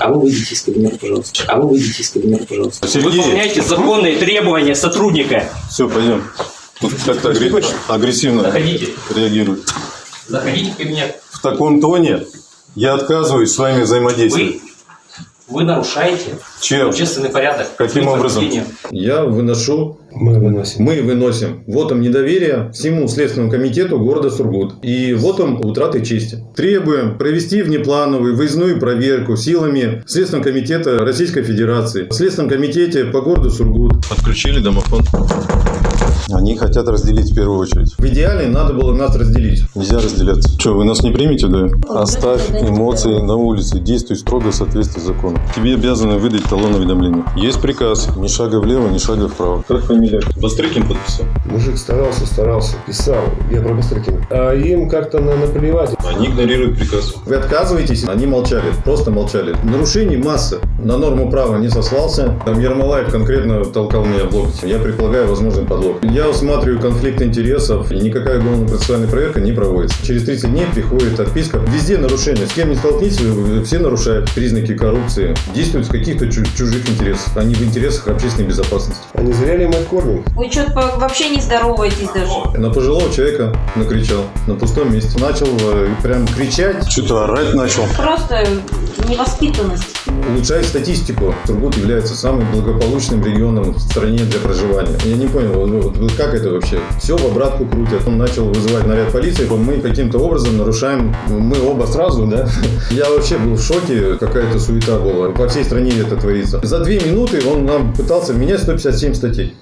А вы выйдите из кабинета, пожалуйста. А вы выйдите из кабинета, пожалуйста. Сергей, Выполняйте законные требования сотрудника. все, пойдем. Тут как-то агре- агрессивно Заходите. реагирует. Заходите в кабинет. В таком тоне я отказываюсь с вами взаимодействовать. Вы, вы нарушаете Чем? общественный порядок. Каким образом? Я выношу, Мы выносим. мы выносим вотом недоверия всему Следственному комитету города Сургут и вотом утраты чести. Требуем провести внеплановую выездную проверку силами Следственного комитета Российской Федерации, в Следственном комитете по городу Сургут. Отключили домофон. Они хотят разделить в первую очередь. В идеале надо было нас разделить. Нельзя разделяться. Что, вы нас не примете, да? Оставь эмоции на улице. Действуй строго в соответствии с законом. Тебе обязаны выдать талон уведомления. Есть приказ. Ни шага влево, ни шага вправо. Как фамилия? Бастрыкин подписал. Мужик старался, старался, писал. Я про Бастрыкина. А им как-то на наплевать. Они игнорируют приказ. Вы отказываетесь, они молчали, просто молчали. Нарушений масса. На норму права не сослался. Там Ермолаев конкретно толкал меня в локоть. Я предполагаю возможный подлог. Я усматриваю конфликт интересов, и никакая уголовно-процессуальная проверка не проводится. Через 30 дней приходит отписка. Везде нарушения. С кем не столкнитесь, все нарушают признаки коррупции. Действуют в каких-то чу- чужих интересах, а не в интересах общественной безопасности. А не зря ли мы кормим? Вы что-то вообще не здороваетесь даже. На пожилого человека накричал на пустом месте. Начал э, прям кричать, Что-то орать начал. Просто невоспитанность. улучшает статистику. Сургут является самым благополучным регионом в стране для проживания. Я не понял, вот- вот как это вообще? Все в обратку крутят. Он начал вызывать наряд полиции, мы каким-то образом нарушаем, мы оба сразу, да? Я вообще был в шоке, какая-то суета была. По всей стране это творится. За две минуты он нам пытался менять 157 статей.